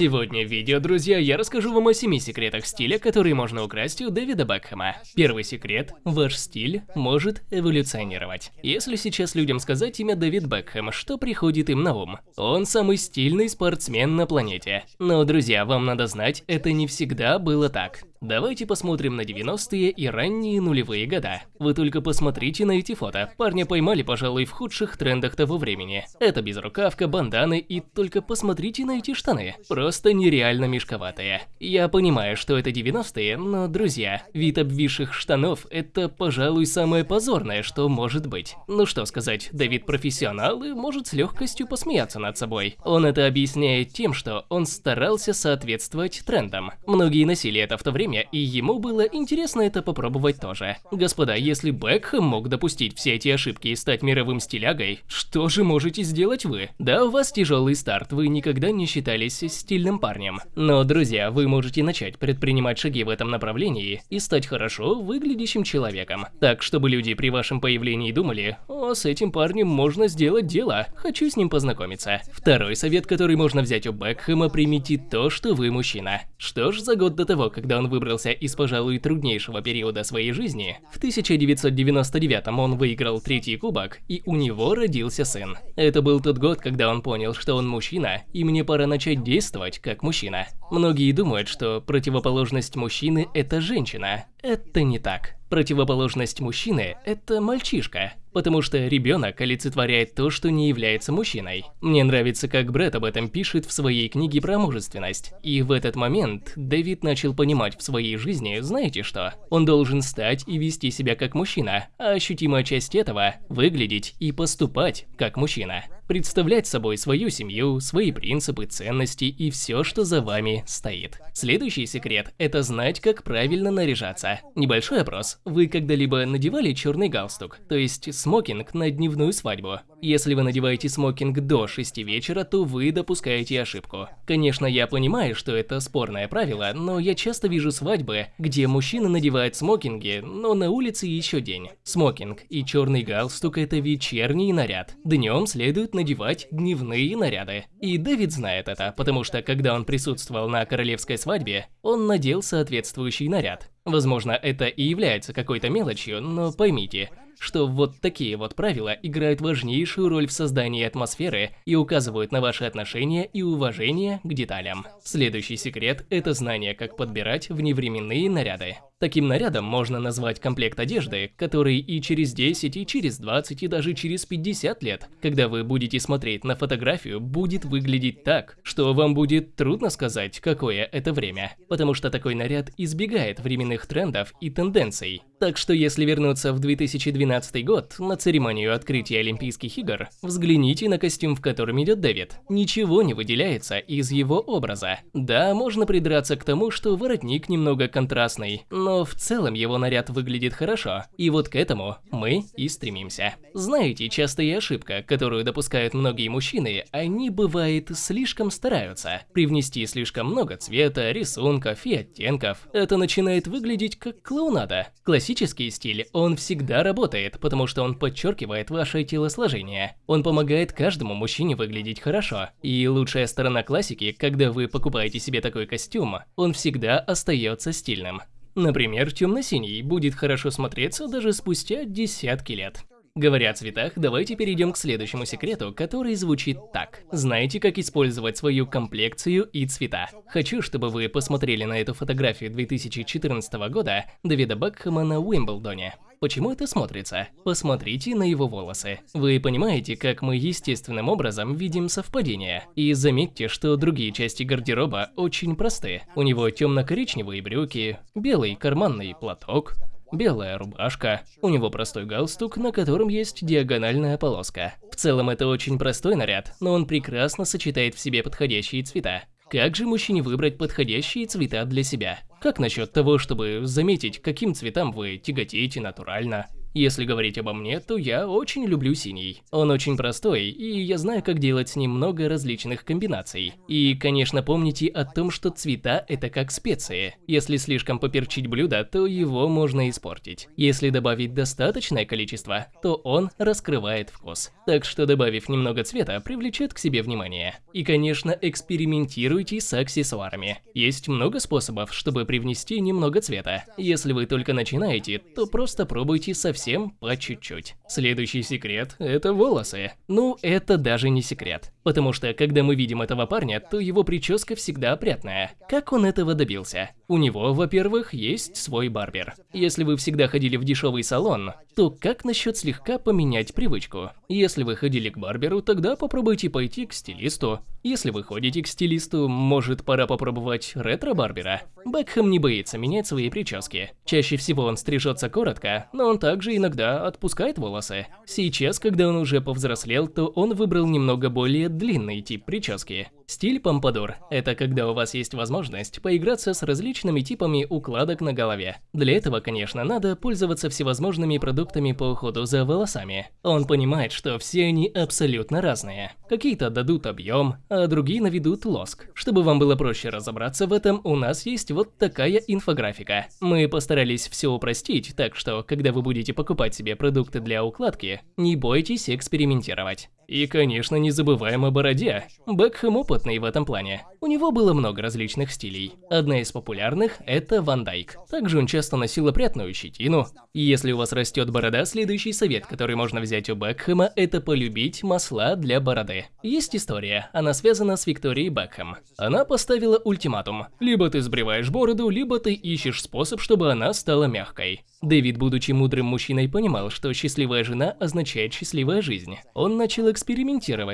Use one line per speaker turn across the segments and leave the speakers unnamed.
Сегодня в видео, друзья, я расскажу вам о 7 секретах стиля, которые можно украсть у Дэвида Бекхэма. Первый секрет – ваш стиль может эволюционировать. Если сейчас людям сказать имя Дэвид Бекхэм, что приходит им на ум? Он самый стильный спортсмен на планете. Но, друзья, вам надо знать, это не всегда было так. Давайте посмотрим на 90-е и ранние нулевые года. Вы только посмотрите на эти фото. Парня поймали, пожалуй, в худших трендах того времени. Это безрукавка, банданы и только посмотрите на эти штаны. Просто нереально мешковатые. Я понимаю, что это 90-е, но, друзья, вид обвисших штанов – это, пожалуй, самое позорное, что может быть. Ну что сказать, Давид профессионал и может с легкостью посмеяться над собой. Он это объясняет тем, что он старался соответствовать трендам. Многие носили это в то время, время, и ему было интересно это попробовать тоже. Господа, если Бекхэм мог допустить все эти ошибки и стать мировым стилягой, что же можете сделать вы? Да, у вас тяжелый старт, вы никогда не считались стильным парнем. Но, друзья, вы можете начать предпринимать шаги в этом направлении и стать хорошо выглядящим человеком. Так, чтобы люди при вашем появлении думали, о, с этим парнем можно сделать дело, хочу с ним познакомиться. Второй совет, который можно взять у Бекхэма, примите то, что вы мужчина. Что ж, за год до того, когда он выбрал выбрался из, пожалуй, труднейшего периода своей жизни, в 1999 он выиграл третий кубок, и у него родился сын. Это был тот год, когда он понял, что он мужчина, и мне пора начать действовать как мужчина. Многие думают, что противоположность мужчины – это женщина. Это не так. Противоположность мужчины – это мальчишка, потому что ребенок олицетворяет то, что не является мужчиной. Мне нравится, как Брэд об этом пишет в своей книге про мужественность. И в этот момент Дэвид начал понимать в своей жизни, знаете что? Он должен стать и вести себя как мужчина, а ощутимая часть этого – выглядеть и поступать как мужчина. Представлять собой свою семью, свои принципы, ценности и все, что за вами стоит. Следующий секрет – это знать, как правильно наряжаться. Небольшой опрос. Вы когда-либо надевали черный галстук, то есть смокинг на дневную свадьбу? Если вы надеваете смокинг до 6 вечера, то вы допускаете ошибку. Конечно, я понимаю, что это спорное правило, но я часто вижу свадьбы, где мужчины надевают смокинги, но на улице еще день. Смокинг и черный галстук – это вечерний наряд. Днем следует надевать дневные наряды. И Дэвид знает это, потому что когда он присутствовал на королевской свадьбе, он надел соответствующий наряд. Возможно, это и является какой-то мелочью, но поймите, что вот такие вот правила играют важнейшую роль в создании атмосферы и указывают на ваши отношения и уважение к деталям. Следующий секрет – это знание, как подбирать вневременные наряды. Таким нарядом можно назвать комплект одежды, который и через 10, и через 20, и даже через 50 лет, когда вы будете смотреть на фотографию, будет выглядеть так, что вам будет трудно сказать, какое это время, потому что такой наряд избегает временных трендов и тенденций. Так что если вернуться в 2012 год, на церемонию открытия Олимпийских игр, взгляните на костюм, в котором идет Дэвид. Ничего не выделяется из его образа. Да, можно придраться к тому, что воротник немного контрастный, но в целом его наряд выглядит хорошо, и вот к этому мы и стремимся. Знаете, частая ошибка, которую допускают многие мужчины, они, бывает, слишком стараются. Привнести слишком много цвета, рисунков и оттенков. Это начинает выглядеть как клоунада. Классический стиль, он всегда работает, потому что он подчеркивает ваше телосложение. Он помогает каждому мужчине выглядеть хорошо. И лучшая сторона классики, когда вы покупаете себе такой костюм, он всегда остается стильным. Например, темно-синий будет хорошо смотреться даже спустя десятки лет. Говоря о цветах, давайте перейдем к следующему секрету, который звучит так. Знаете, как использовать свою комплекцию и цвета? Хочу, чтобы вы посмотрели на эту фотографию 2014 года Дэвида Бекхэма на Уимблдоне. Почему это смотрится? Посмотрите на его волосы. Вы понимаете, как мы естественным образом видим совпадение. И заметьте, что другие части гардероба очень просты. У него темно-коричневые брюки, белый карманный платок, белая рубашка. У него простой галстук, на котором есть диагональная полоска. В целом это очень простой наряд, но он прекрасно сочетает в себе подходящие цвета. Как же мужчине выбрать подходящие цвета для себя? Как насчет того, чтобы заметить, каким цветам вы тяготеете натурально? Если говорить обо мне, то я очень люблю синий. Он очень простой, и я знаю, как делать с ним много различных комбинаций. И, конечно, помните о том, что цвета – это как специи. Если слишком поперчить блюдо, то его можно испортить. Если добавить достаточное количество, то он раскрывает вкус. Так что добавив немного цвета, привлечет к себе внимание. И, конечно, экспериментируйте с аксессуарами. Есть много способов, чтобы привнести немного цвета. Если вы только начинаете, то просто пробуйте совсем по чуть-чуть. Следующий секрет – это волосы. Ну, это даже не секрет. Потому что, когда мы видим этого парня, то его прическа всегда опрятная. Как он этого добился? У него, во-первых, есть свой барбер. Если вы всегда ходили в дешевый салон, то как насчет слегка поменять привычку? Если вы ходили к барберу, тогда попробуйте пойти к стилисту. Если вы ходите к стилисту, может пора попробовать ретро-барбера? Бекхэм не боится менять свои прически. Чаще всего он стрижется коротко, но он также иногда отпускает волосы. Сейчас, когда он уже повзрослел, то он выбрал немного более длинный тип прически. Стиль помпадур – это когда у вас есть возможность поиграться с различными типами укладок на голове. Для этого, конечно, надо пользоваться всевозможными продуктами по уходу за волосами. Он понимает, что все они абсолютно разные. Какие-то дадут объем, а другие наведут лоск. Чтобы вам было проще разобраться в этом, у нас есть вот такая инфографика. Мы постарались все упростить, так что, когда вы будете покупать себе продукты для укладки, не бойтесь экспериментировать. И, конечно, не забываем о бороде. Бекхэм опытный в этом плане. У него было много различных стилей. Одна из популярных – это Ван Дайк. Также он часто носил опрятную щетину. Если у вас растет борода, следующий совет, который можно взять у Бекхэма – это полюбить масла для бороды. Есть история, она связана с Викторией Бекхэм. Она поставила ультиматум. Либо ты сбриваешь бороду, либо ты ищешь способ, чтобы она стала мягкой. Дэвид, будучи мудрым мужчиной, понимал, что счастливая жена означает счастливая жизнь. Он начал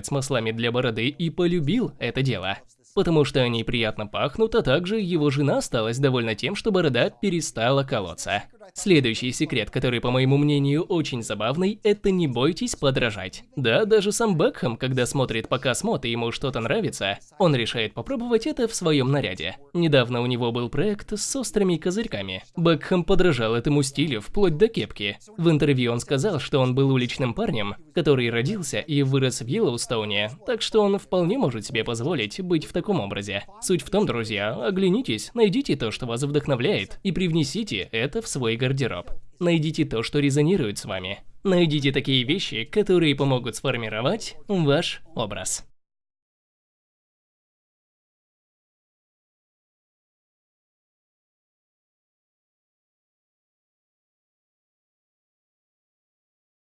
с маслами для бороды и полюбил это дело потому что они приятно пахнут, а также его жена осталась довольна тем, что борода перестала колоться. Следующий секрет, который, по моему мнению, очень забавный, это не бойтесь подражать. Да, даже сам Бекхэм, когда смотрит показ мод и ему что-то нравится, он решает попробовать это в своем наряде. Недавно у него был проект с острыми козырьками. Бекхэм подражал этому стилю вплоть до кепки. В интервью он сказал, что он был уличным парнем, который родился и вырос в Йеллоустоуне, так что он вполне может себе позволить быть в таком образе. Суть в том, друзья, оглянитесь, найдите то, что вас вдохновляет, и привнесите это в свой гардероб. Найдите то, что резонирует с вами. Найдите такие вещи, которые помогут сформировать ваш образ.